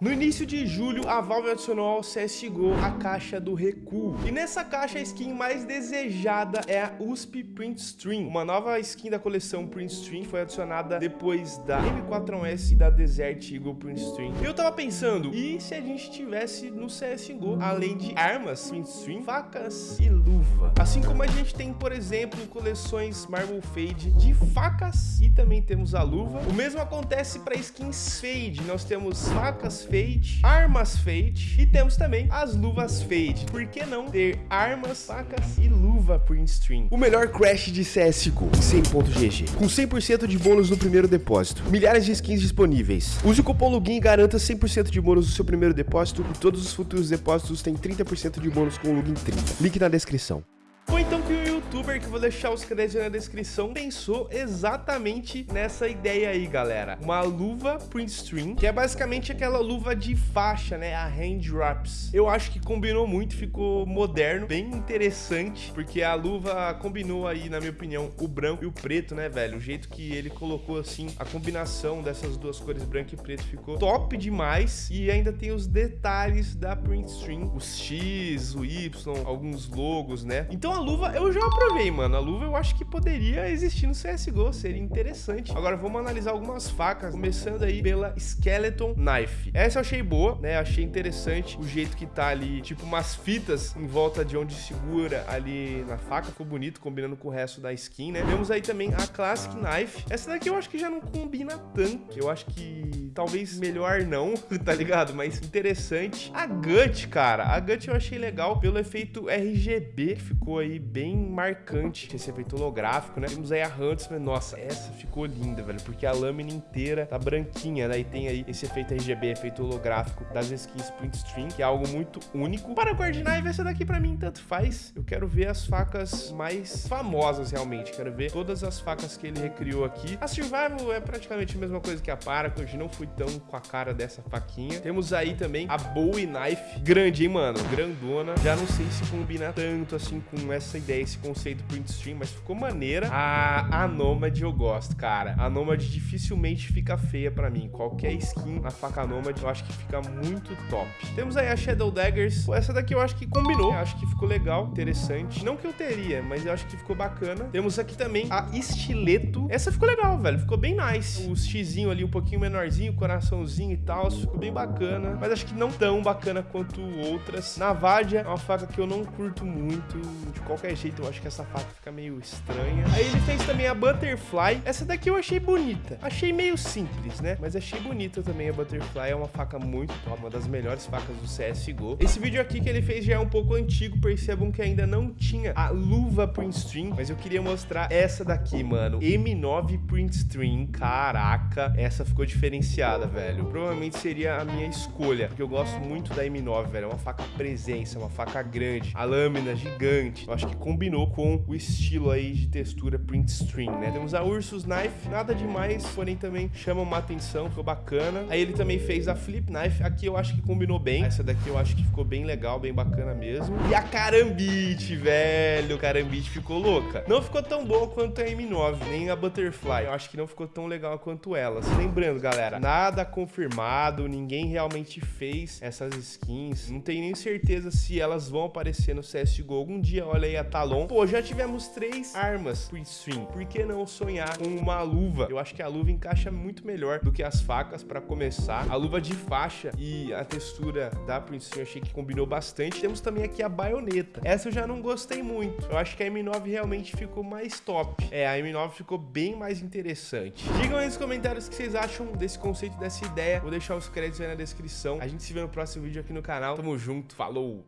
No início de julho, a Valve adicionou ao CSGO a caixa do recuo. E nessa caixa, a skin mais desejada é a USP Print Stream. Uma nova skin da coleção Print Stream foi adicionada depois da M4S e da Desert Eagle Print Stream. Eu tava pensando, e se a gente tivesse no CSGO, além de armas Print Stream, facas e luva? Assim como a gente tem, por exemplo, coleções Marble Fade de facas e também temos a luva. O mesmo acontece para skins Fade. Nós temos facas Fade, armas Fade e temos também as luvas Fade. Por que não ter armas, facas e luva Print Stream? O melhor crash de CSGO, 100.gg, com 100% de bônus no primeiro depósito, milhares de skins disponíveis. Use o cupom LOGIN e garanta 100% de bônus no seu primeiro depósito e todos os futuros depósitos têm 30% de bônus com o LOGIN 30. Link na descrição. Foi então que o youtuber, que vou deixar os créditos na descrição, pensou exatamente nessa ideia aí, galera. Uma luva print stream, que é basicamente aquela luva de faixa, né? A hand wraps. Eu acho que combinou muito, ficou moderno, bem interessante, porque a luva combinou aí, na minha opinião, o branco e o preto, né, velho? O jeito que ele colocou, assim, a combinação dessas duas cores, branco e preto, ficou top demais. E ainda tem os detalhes da print stream, os X, o Y, alguns logos, né? Então a luva eu já aprovei, mano. A luva eu acho que poderia existir no CSGO, seria interessante. Agora vamos analisar algumas facas, começando aí pela Skeleton Knife. Essa eu achei boa, né? Achei interessante o jeito que tá ali, tipo umas fitas em volta de onde segura ali na faca. Ficou bonito, combinando com o resto da skin, né? Temos aí também a Classic Knife. Essa daqui eu acho que já não combina tanto. Eu acho que talvez melhor não, tá ligado? Mas interessante. A Gut, cara. A Gut eu achei legal pelo efeito RGB que ficou aí aí bem marcante esse efeito holográfico, né? Temos aí a Huntsman, nossa, essa ficou linda, velho, porque a lâmina inteira tá branquinha, né? E tem aí esse efeito RGB, efeito holográfico das skins Stream, que é algo muito único. Para o Knife, essa daqui pra mim tanto faz. Eu quero ver as facas mais famosas, realmente. Quero ver todas as facas que ele recriou aqui. A Survival é praticamente a mesma coisa que a Paracord, não fui tão com a cara dessa faquinha. Temos aí também a Bowie Knife, grande, hein, mano? Grandona. Já não sei se combina tanto assim com essa ideia, esse conceito print stream, mas ficou maneira. A, a Nomad eu gosto, cara. A Nomad dificilmente fica feia pra mim. Qualquer skin na faca Nomad eu acho que fica muito top. Temos aí a Shadow Daggers. Essa daqui eu acho que combinou. Eu acho que ficou legal, interessante. Não que eu teria, mas eu acho que ficou bacana. Temos aqui também a Estileto. Essa ficou legal, velho. Ficou bem nice. O xizinho ali um pouquinho menorzinho, coraçãozinho e tal. Ficou bem bacana. Mas acho que não tão bacana quanto outras. Navadia é uma faca que eu não curto muito de qualquer jeito, eu acho que essa faca fica meio estranha. Aí ele fez também a Butterfly. Essa daqui eu achei bonita. Achei meio simples, né? Mas achei bonita também a Butterfly. É uma faca muito top, uma das melhores facas do CSGO. Esse vídeo aqui que ele fez já é um pouco antigo. Percebam que ainda não tinha a luva Print Stream. Mas eu queria mostrar essa daqui, mano. M9 Print Stream. Caraca, essa ficou diferenciada, velho. Provavelmente seria a minha escolha. Porque eu gosto muito da M9, velho. É uma faca presença, uma faca grande. A lâmina gigante. Eu acho que combinou com o estilo aí de textura print stream, né? Temos a Ursus Knife, nada demais, porém também chama uma atenção, ficou bacana. Aí ele também fez a Flip Knife, aqui eu acho que combinou bem. Essa daqui eu acho que ficou bem legal, bem bacana mesmo. E a Karambit, velho, Karambit ficou louca. Não ficou tão boa quanto a M9, nem a Butterfly. Eu acho que não ficou tão legal quanto elas. Lembrando, galera, nada confirmado, ninguém realmente fez essas skins. Não tenho nem certeza se elas vão aparecer no CSGO algum dia, olha aí a Talon. Pô, já tivemos três armas Print Stream. Por que não sonhar com uma luva? Eu acho que a luva encaixa muito melhor do que as facas para começar. A luva de faixa e a textura da Print Stream eu achei que combinou bastante. Temos também aqui a baioneta. Essa eu já não gostei muito. Eu acho que a M9 realmente ficou mais top. É, a M9 ficou bem mais interessante. Digam aí nos comentários o que vocês acham desse conceito, dessa ideia. Vou deixar os créditos aí na descrição. A gente se vê no próximo vídeo aqui no canal. Tamo junto, falou!